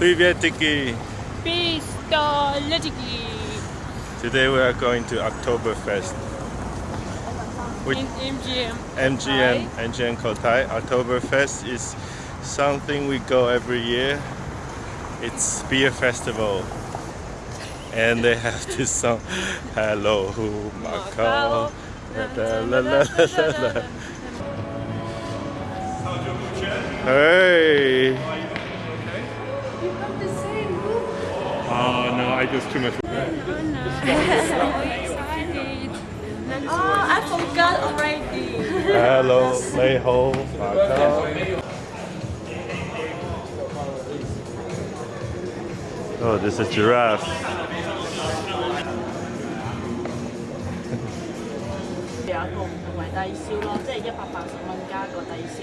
Privetiki. Pistologically. Today we are going to Oktoberfest. Which In MGM. MGM, MGM Cotai. Oktoberfest is something we go every year. It's beer festival. And they have this song, Hello Macau. Hey! You have the same look. Oh no, I just too much. Oh, I forgot already. Hello, Leho, Macau. Oh, this is giraffe. 有一個唔同為低消咯，即係一百八十蚊加個低消，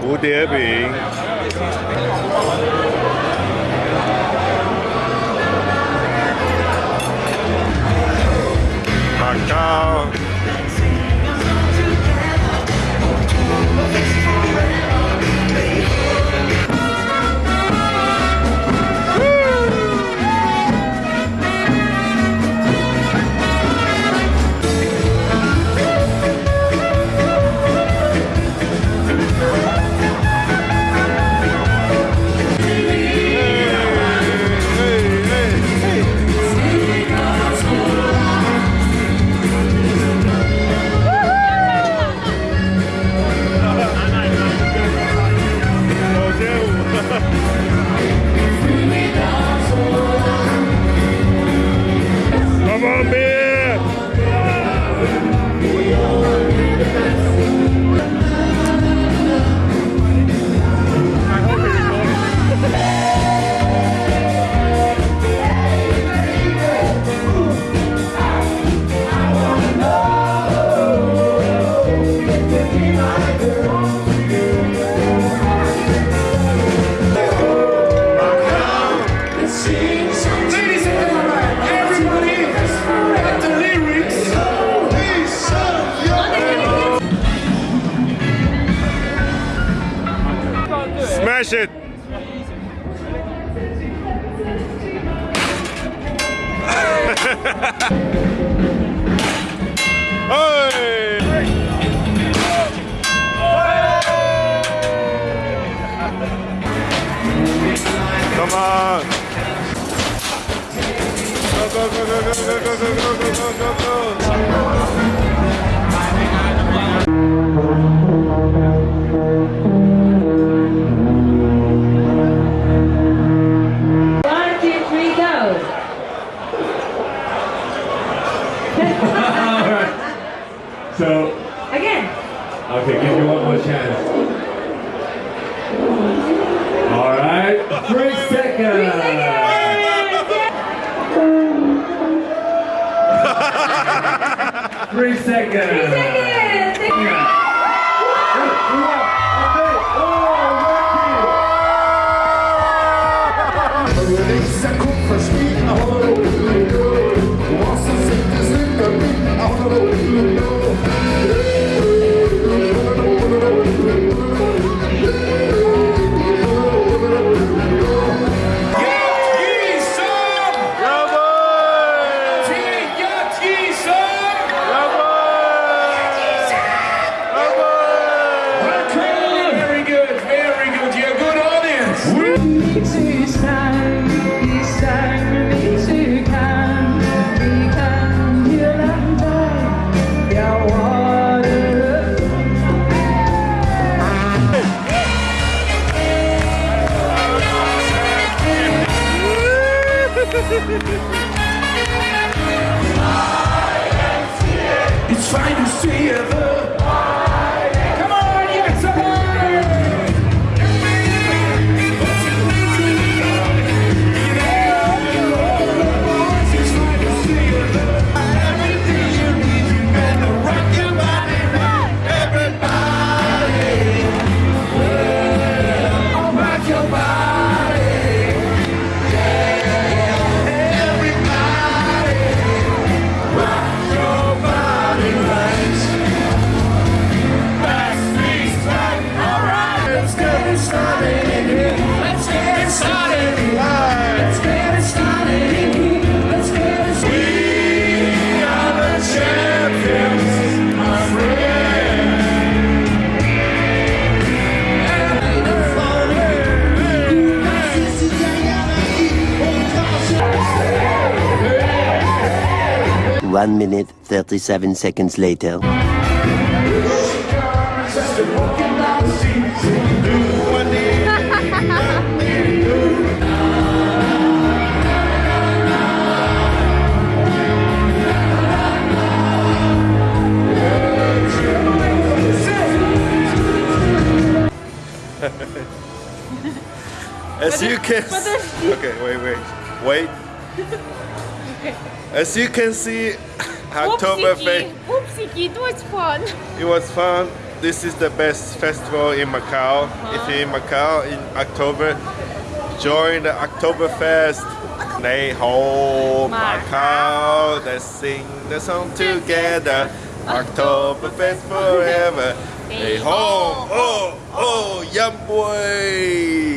蝴蝶饼。Smash it! hey! Come on! Go, go, go, go, go, go, go, go, go, go, go, go, go! Three seconds. Three seconds. Three seconds. It's fine to see ever. 1 minute, 37 seconds later. As you kiss. Okay, wait, wait. Wait. As you can see, Oktoberfest Oopsie, it was fun. It was fun. This is the best festival in Macau. Uh-huh. If you're in Macau in October, join the Oktoberfest. They hold Macau. Let's sing the song together. Oktoberfest forever. They hold. Oh, oh, yum boy.